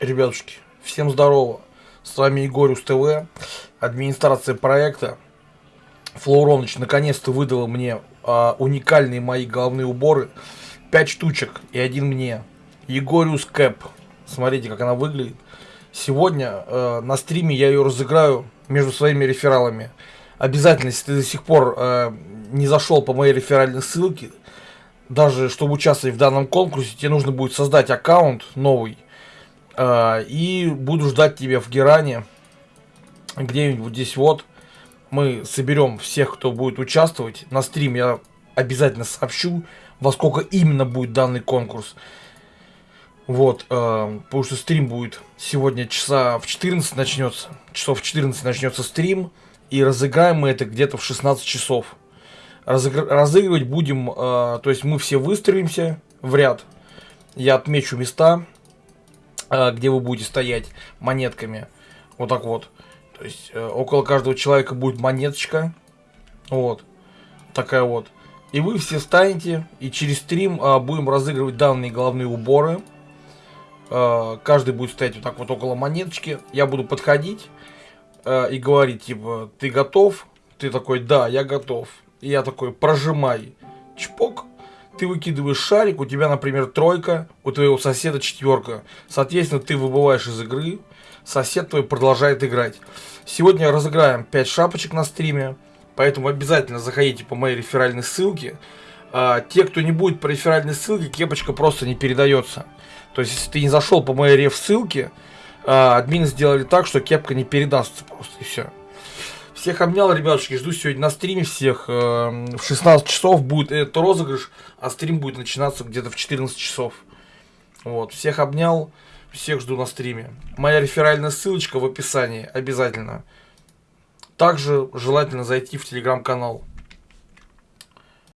Ребятушки, всем здорово. С вами Егорюс ТВ, администрация проекта. Флоуроныч наконец-то выдала мне а, уникальные мои головные уборы. 5 штучек и один мне. Егорюс Кэп. Смотрите, как она выглядит. Сегодня э, на стриме я ее разыграю между своими рефералами. Обязательно, если ты до сих пор э, не зашел по моей реферальной ссылке, даже чтобы участвовать в данном конкурсе, тебе нужно будет создать аккаунт новый и буду ждать тебя в Геране. Где-нибудь здесь вот. Мы соберем всех, кто будет участвовать. На стрим я обязательно сообщу, во сколько именно будет данный конкурс. Вот, э, потому что стрим будет сегодня часа в 14 начнется. Часов в 14 начнется стрим. И разыграем мы это где-то в 16 часов. Разыгр разыгрывать будем, э, то есть мы все выстроимся в ряд. Я отмечу места Э, где вы будете стоять монетками. Вот так вот. То есть э, около каждого человека будет монеточка. Вот. Такая вот. И вы все станете, и через стрим а, будем разыгрывать данные головные уборы. А, каждый будет стоять вот так вот около монеточки. Я буду подходить а, и говорить, типа, ты готов? Ты такой, да, я готов. И я такой, прожимай. Чпок ты выкидываешь шарик, у тебя, например, тройка, у твоего соседа четверка. Соответственно, ты выбываешь из игры, сосед твой продолжает играть. Сегодня разыграем 5 шапочек на стриме, поэтому обязательно заходите по моей реферальной ссылке. А, те, кто не будет по реферальной ссылке, кепочка просто не передается. То есть, если ты не зашел по моей реф ссылке, а, админы сделали так, что кепка не передастся просто, и все. Всех обнял, ребятушки, жду сегодня на стриме всех. Эм, в 16 часов будет этот розыгрыш, а стрим будет начинаться где-то в 14 часов. Вот, всех обнял, всех жду на стриме. Моя реферальная ссылочка в описании, обязательно. Также желательно зайти в телеграм-канал.